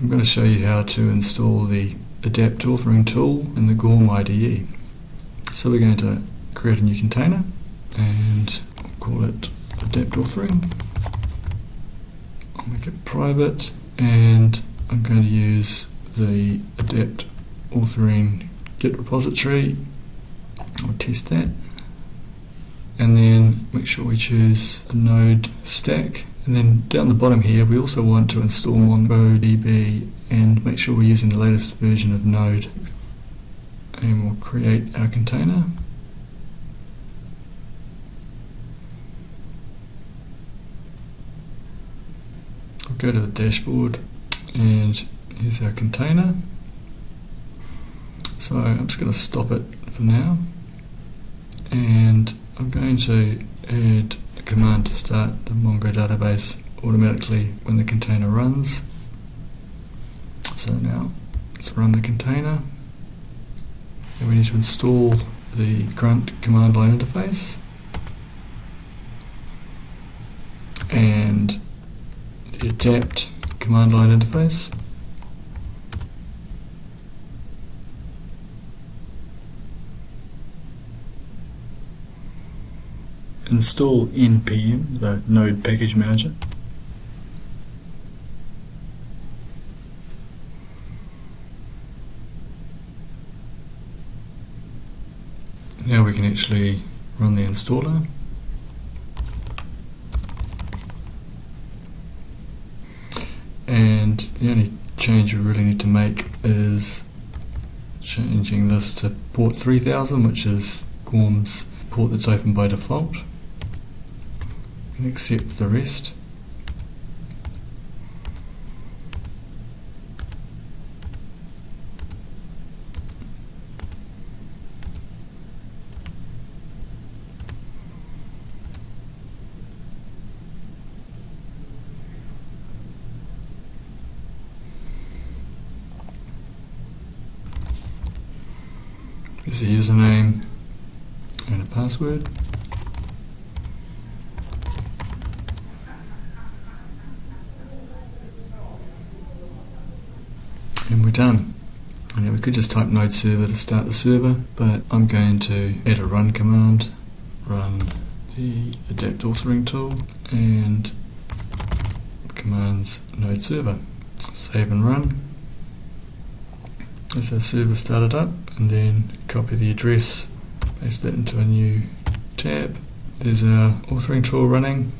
I'm going to show you how to install the Adapt Authoring tool in the Goorm IDE. So we're going to create a new container and call it Adapt Authoring. I'll make it private and I'm going to use the Adapt Authoring Git repository. I'll test that and then make sure we choose a node stack and then down the bottom here we also want to install MongoDB and make sure we're using the latest version of Node and we'll create our container. I'll go to the dashboard and here's our container. So I'm just going to stop it for now. And I'm going to add command to start the Mongo database automatically when the container runs. So now let's run the container. And we need to install the grunt command line interface. And the adapt command line interface install npm, the node package manager. Now we can actually run the installer. And the only change we really need to make is changing this to port 3000, which is Goorm's port that's open by default and accept the rest. There's a username and a password. And we're done. And we could just type node server to start the server, but I'm going to add a run command, run the adapt authoring tool, and commands node server. Save and run. As our server started up, and then copy the address, paste that into a new tab. There's our authoring tool running,